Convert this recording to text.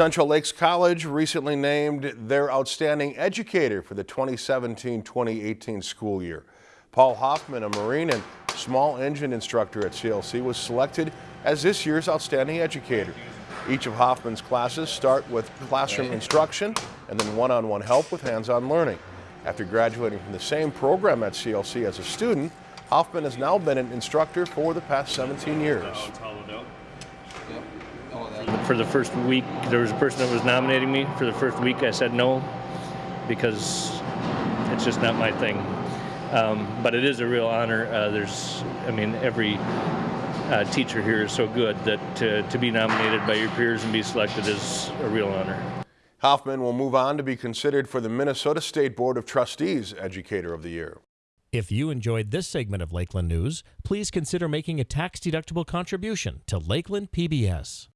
Central Lakes College recently named their outstanding educator for the 2017-2018 school year. Paul Hoffman, a Marine and small engine instructor at CLC, was selected as this year's outstanding educator. Each of Hoffman's classes start with classroom instruction and then one-on-one -on -one help with hands-on learning. After graduating from the same program at CLC as a student, Hoffman has now been an instructor for the past 17 years. For the first week, there was a person that was nominating me. For the first week, I said no because it's just not my thing. Um, but it is a real honor. Uh, there's, I mean, every uh, teacher here is so good that to, to be nominated by your peers and be selected is a real honor. Hoffman will move on to be considered for the Minnesota State Board of Trustees Educator of the Year. If you enjoyed this segment of Lakeland News, please consider making a tax-deductible contribution to Lakeland PBS.